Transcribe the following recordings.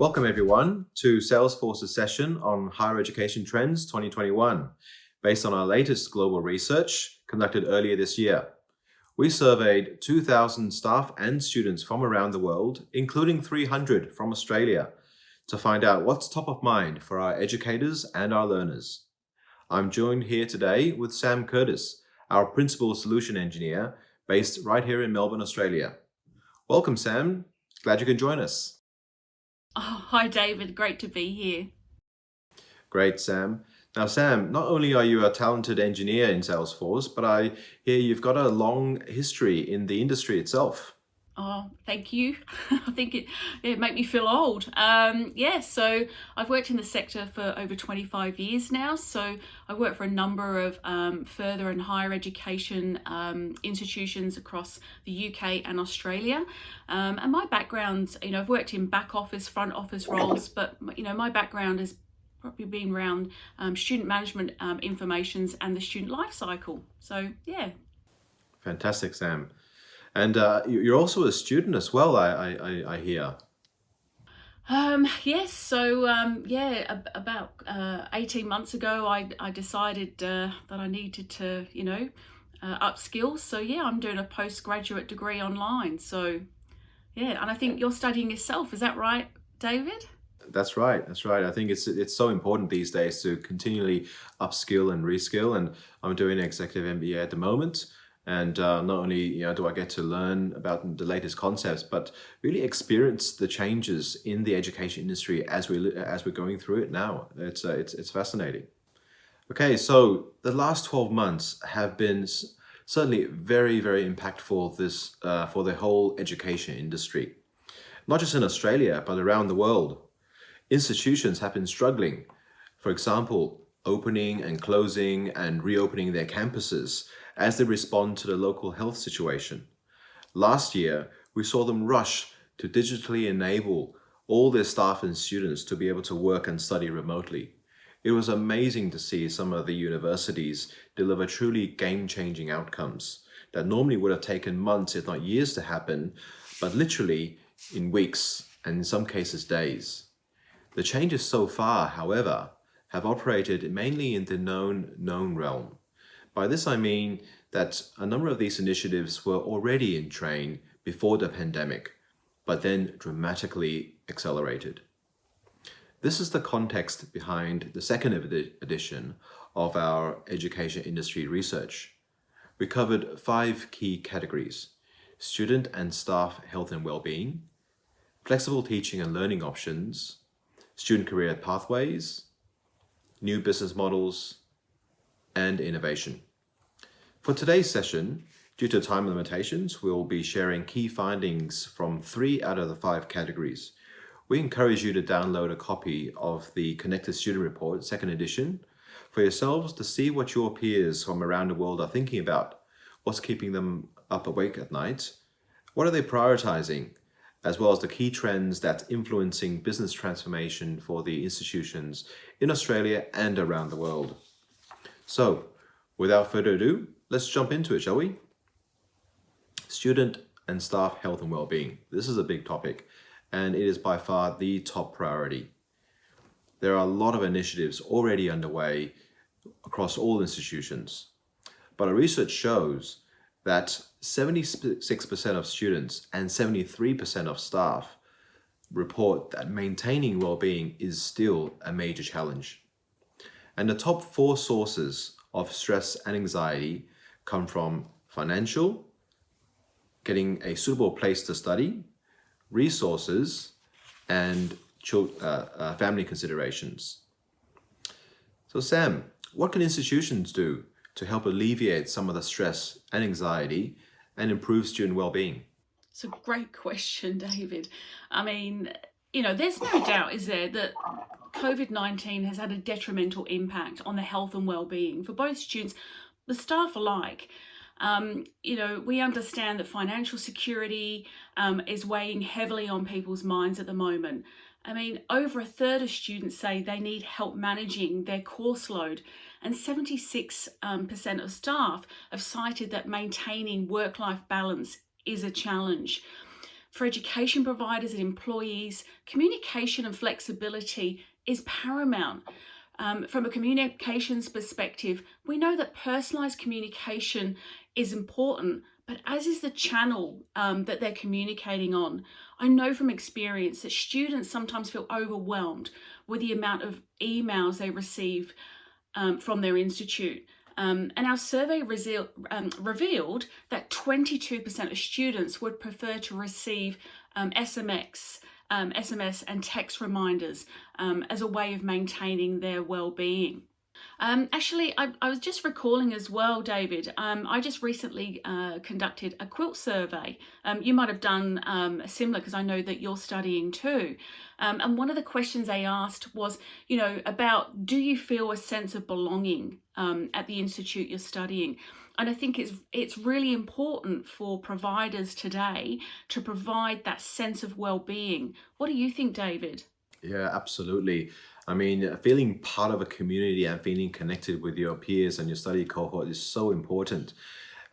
Welcome everyone to Salesforce's session on Higher Education Trends 2021, based on our latest global research conducted earlier this year. We surveyed 2,000 staff and students from around the world, including 300 from Australia, to find out what's top of mind for our educators and our learners. I'm joined here today with Sam Curtis, our Principal Solution Engineer, based right here in Melbourne, Australia. Welcome, Sam. Glad you can join us. Oh, hi, David. Great to be here. Great, Sam. Now, Sam, not only are you a talented engineer in Salesforce, but I hear you've got a long history in the industry itself. Oh, thank you. I think it, it made me feel old. Um, yeah, so I've worked in the sector for over 25 years now. So I work for a number of um, further and higher education um, institutions across the UK and Australia. Um, and my background, you know, I've worked in back office, front office roles, but, you know, my background has probably been around um, student management um, informations and the student life cycle. So, yeah. Fantastic, Sam. And uh, you're also a student as well, I, I, I hear. Um, yes, so um, yeah, about uh, 18 months ago, I, I decided uh, that I needed to, you know, uh, upskill. So yeah, I'm doing a postgraduate degree online. So yeah, and I think you're studying yourself. Is that right, David? That's right. That's right. I think it's it's so important these days to continually upskill and reskill. And I'm doing an executive MBA at the moment. And uh, not only you know, do I get to learn about the latest concepts, but really experience the changes in the education industry as we as we're going through it now. It's uh, it's it's fascinating. Okay, so the last 12 months have been certainly very very impactful this uh, for the whole education industry, not just in Australia but around the world. Institutions have been struggling. For example, opening and closing and reopening their campuses as they respond to the local health situation. Last year, we saw them rush to digitally enable all their staff and students to be able to work and study remotely. It was amazing to see some of the universities deliver truly game-changing outcomes that normally would have taken months, if not years to happen, but literally in weeks and in some cases days. The changes so far, however, have operated mainly in the known known realm. By this I mean that a number of these initiatives were already in train before the pandemic, but then dramatically accelerated. This is the context behind the second edition of our education industry research. We covered five key categories, student and staff health and well-being, flexible teaching and learning options, student career pathways, new business models, and innovation. For today's session, due to time limitations, we'll be sharing key findings from three out of the five categories. We encourage you to download a copy of the Connected Student Report, second edition, for yourselves to see what your peers from around the world are thinking about, what's keeping them up awake at night, what are they prioritizing, as well as the key trends that influencing business transformation for the institutions in Australia and around the world. So without further ado, let's jump into it, shall we? Student and staff health and well-being. This is a big topic and it is by far the top priority. There are a lot of initiatives already underway across all institutions, but our research shows that 76% of students and 73% of staff report that maintaining well-being is still a major challenge. And the top four sources of stress and anxiety come from financial, getting a suitable place to study, resources, and uh, uh, family considerations. So Sam, what can institutions do to help alleviate some of the stress and anxiety and improve student well-being? It's a great question, David. I mean, you know, there's no doubt, is there, that COVID-19 has had a detrimental impact on the health and well-being for both students, the staff alike. Um, you know, we understand that financial security um, is weighing heavily on people's minds at the moment. I mean, over a third of students say they need help managing their course load and 76% um, of staff have cited that maintaining work-life balance is a challenge. For education providers and employees, communication and flexibility is paramount. Um, from a communications perspective, we know that personalised communication is important, but as is the channel um, that they're communicating on. I know from experience that students sometimes feel overwhelmed with the amount of emails they receive um, from their institute. Um, and our survey um, revealed that 22% of students would prefer to receive um, SMX, um, SMS and text reminders um, as a way of maintaining their well-being. Um, actually, I, I, was just recalling as well, David, um, I just recently uh, conducted a QILT survey. Um, you might have done um, similar because I know that you're studying too. Um, and one of the questions they asked was, you know, about do you feel a sense of belonging um, at the institute you're studying? And I think it's it's really important for providers today to provide that sense of well-being. What do you think, David? Yeah, absolutely. I mean, feeling part of a community and feeling connected with your peers and your study cohort is so important.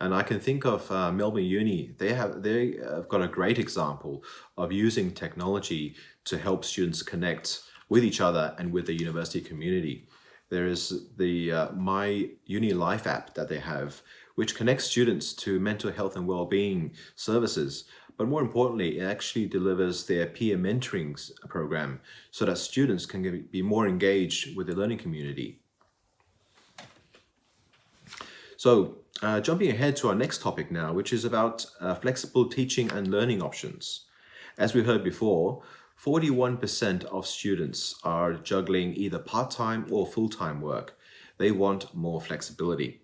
And I can think of uh, Melbourne Uni. They have they have got a great example of using technology to help students connect with each other and with the university community. There is the uh, My Uni Life app that they have, which connects students to mental health and well-being services but more importantly, it actually delivers their peer mentoring program so that students can be more engaged with the learning community. So uh, jumping ahead to our next topic now, which is about uh, flexible teaching and learning options. As we heard before, 41% of students are juggling either part-time or full-time work. They want more flexibility.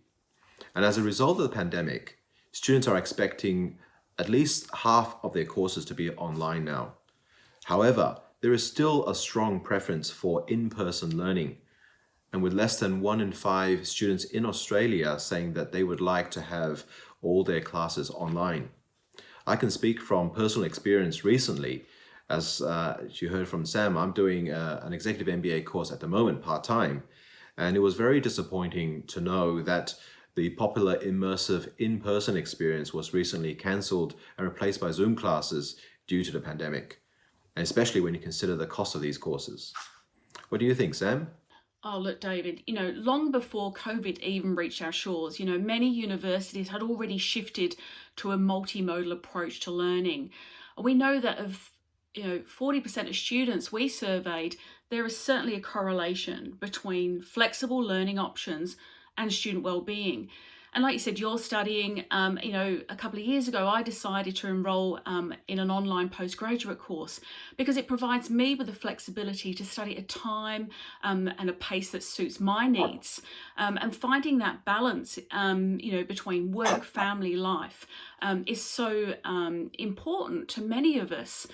And as a result of the pandemic, students are expecting at least half of their courses to be online now. However, there is still a strong preference for in-person learning, and with less than one in five students in Australia saying that they would like to have all their classes online. I can speak from personal experience recently. As uh, you heard from Sam, I'm doing uh, an executive MBA course at the moment, part-time, and it was very disappointing to know that the popular immersive in-person experience was recently cancelled and replaced by Zoom classes due to the pandemic, and especially when you consider the cost of these courses. What do you think, Sam? Oh, look, David, you know, long before COVID even reached our shores, you know, many universities had already shifted to a multimodal approach to learning. We know that of, you know, 40% of students we surveyed, there is certainly a correlation between flexible learning options and student well-being. And like you said, you're studying, um, you know, a couple of years ago, I decided to enroll um, in an online postgraduate course because it provides me with the flexibility to study at a time um, and a pace that suits my needs. Um, and finding that balance, um, you know, between work, family, life um, is so important to many of us.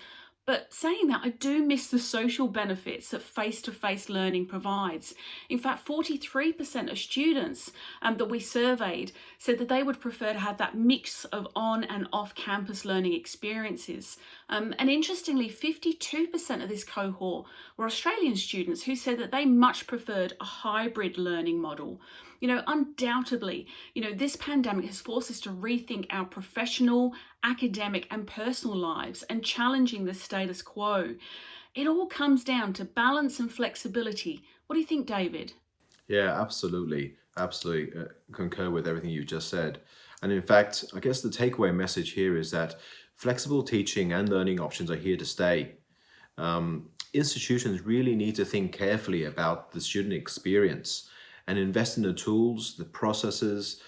But saying that, I do miss the social benefits that face-to-face -face learning provides. In fact, 43% of students um, that we surveyed said that they would prefer to have that mix of on and off campus learning experiences. Um, and interestingly, 52% of this cohort were Australian students who said that they much preferred a hybrid learning model. You know, undoubtedly, you know, this pandemic has forced us to rethink our professional, academic and personal lives and challenging the status quo. It all comes down to balance and flexibility. What do you think, David? Yeah, absolutely. Absolutely uh, concur with everything you just said. And in fact, I guess the takeaway message here is that flexible teaching and learning options are here to stay. Um, institutions really need to think carefully about the student experience and invest in the tools, the processes,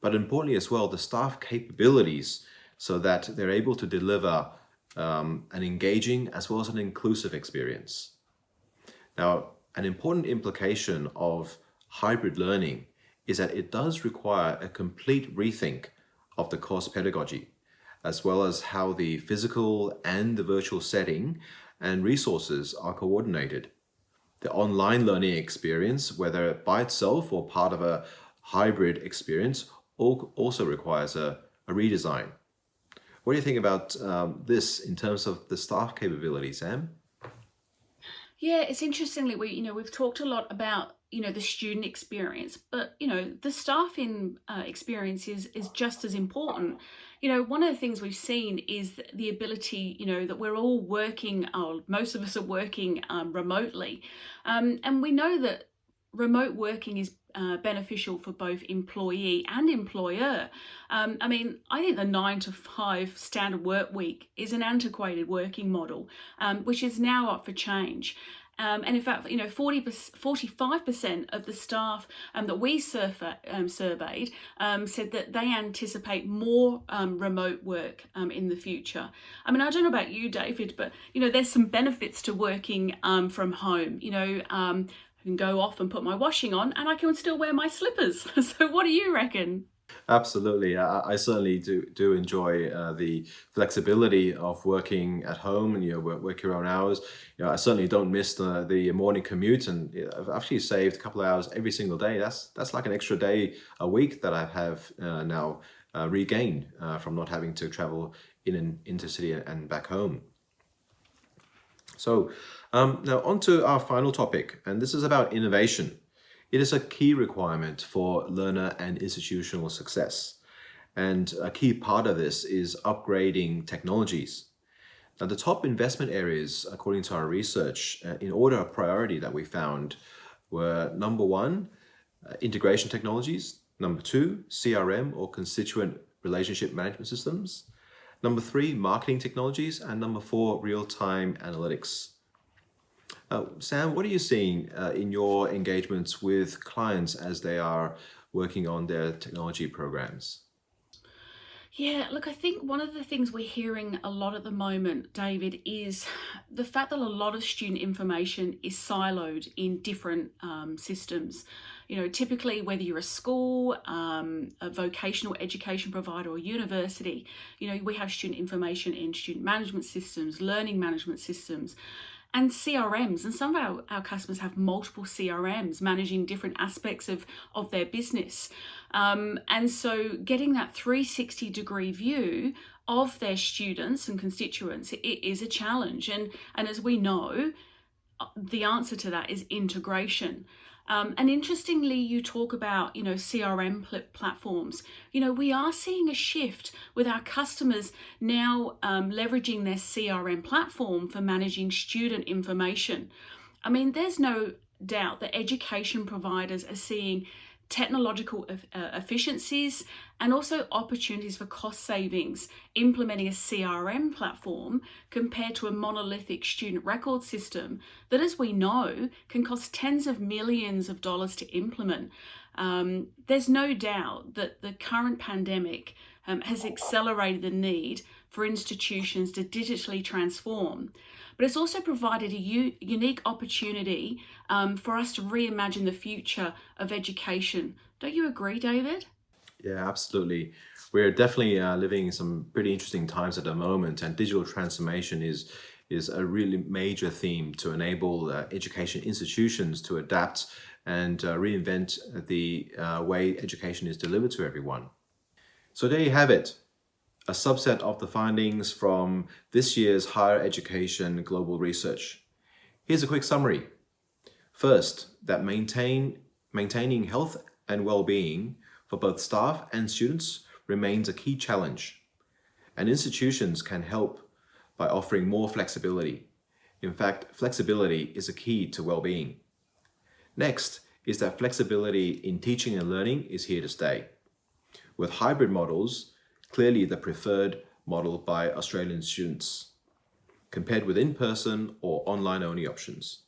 but importantly as well, the staff capabilities so that they're able to deliver um, an engaging as well as an inclusive experience. Now, an important implication of hybrid learning is that it does require a complete rethink of the course pedagogy, as well as how the physical and the virtual setting and resources are coordinated the online learning experience, whether by itself or part of a hybrid experience, also requires a, a redesign. What do you think about um, this in terms of the staff capabilities, Sam? Yeah, it's interestingly we you know we've talked a lot about you know the student experience, but you know the staffing uh, experience is is just as important. You know, one of the things we've seen is the ability, you know, that we're all working, most of us are working um, remotely, um, and we know that remote working is uh, beneficial for both employee and employer. Um, I mean, I think the nine to five standard work week is an antiquated working model, um, which is now up for change. Um, and in fact, you know, 40, 45% of the staff um, that we surfer, um, surveyed um, said that they anticipate more um, remote work um, in the future. I mean, I don't know about you, David, but, you know, there's some benefits to working from home. You know, I can go off and put my washing on and I can still wear my slippers. so what do you reckon? Absolutely. I, I certainly do, do enjoy uh, the flexibility of working at home and you know, work, work your own hours. You know, I certainly don't miss the, the morning commute and I've actually saved a couple of hours every single day. That's, that's like an extra day a week that I have uh, now uh, regained uh, from not having to travel in an intercity and back home. So um, now on to our final topic, and this is about innovation. It is a key requirement for learner and institutional success. And a key part of this is upgrading technologies. Now, the top investment areas, according to our research, uh, in order of priority that we found were number one, uh, integration technologies, number two, CRM or constituent relationship management systems, number three, marketing technologies, and number four, real-time analytics. Uh, Sam, what are you seeing uh, in your engagements with clients as they are working on their technology programs? Yeah, look, I think one of the things we're hearing a lot at the moment, David, is the fact that a lot of student information is siloed in different um, systems. You know, typically whether you're a school, um, a vocational education provider or university, you know, we have student information in student management systems, learning management systems, and CRMs. And some of our, our customers have multiple CRMs managing different aspects of, of their business. Um, and so getting that 360 degree view of their students and constituents it is a challenge. And, and as we know, uh, the answer to that is integration. Um, and interestingly, you talk about, you know, CRM pl platforms. You know, we are seeing a shift with our customers now um, leveraging their CRM platform for managing student information. I mean, there's no doubt that education providers are seeing technological efficiencies and also opportunities for cost savings implementing a CRM platform compared to a monolithic student record system that as we know can cost tens of millions of dollars to implement. Um, there's no doubt that the current pandemic um, has accelerated the need for institutions to digitally transform but it's also provided a unique opportunity um, for us to reimagine the future of education. Don't you agree, David? Yeah, absolutely. We're definitely uh, living in some pretty interesting times at the moment, and digital transformation is is a really major theme to enable uh, education institutions to adapt and uh, reinvent the uh, way education is delivered to everyone. So there you have it a subset of the findings from this year's Higher Education Global Research. Here's a quick summary. First, that maintain, maintaining health and well-being for both staff and students remains a key challenge, and institutions can help by offering more flexibility. In fact, flexibility is a key to well-being. Next is that flexibility in teaching and learning is here to stay. With hybrid models, clearly the preferred model by Australian students, compared with in-person or online-only options.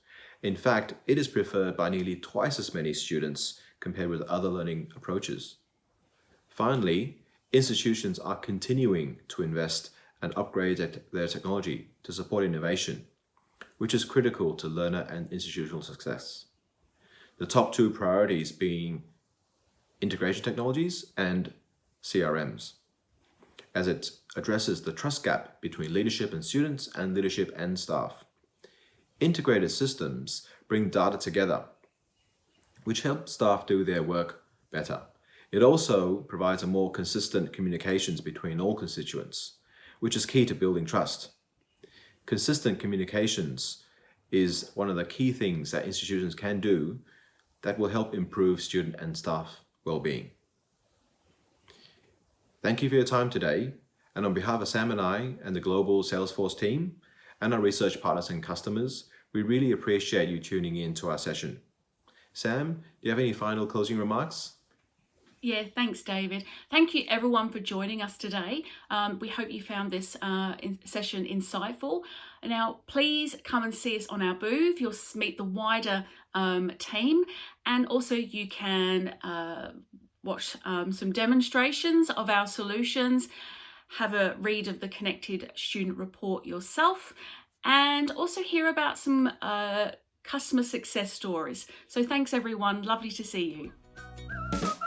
In fact, it is preferred by nearly twice as many students compared with other learning approaches. Finally, institutions are continuing to invest and upgrade their technology to support innovation, which is critical to learner and institutional success. The top two priorities being integration technologies and CRMs as it addresses the trust gap between leadership and students and leadership and staff. Integrated systems bring data together, which help staff do their work better. It also provides a more consistent communications between all constituents, which is key to building trust. Consistent communications is one of the key things that institutions can do that will help improve student and staff well-being. Thank you for your time today, and on behalf of Sam and I and the global Salesforce team and our research partners and customers, we really appreciate you tuning in to our session. Sam, do you have any final closing remarks? Yeah, thanks, David. Thank you, everyone, for joining us today. Um, we hope you found this uh, in session insightful. Now, please come and see us on our booth. You'll meet the wider um, team, and also you can uh, watch um, some demonstrations of our solutions, have a read of the Connected Student Report yourself, and also hear about some uh, customer success stories. So thanks, everyone. Lovely to see you.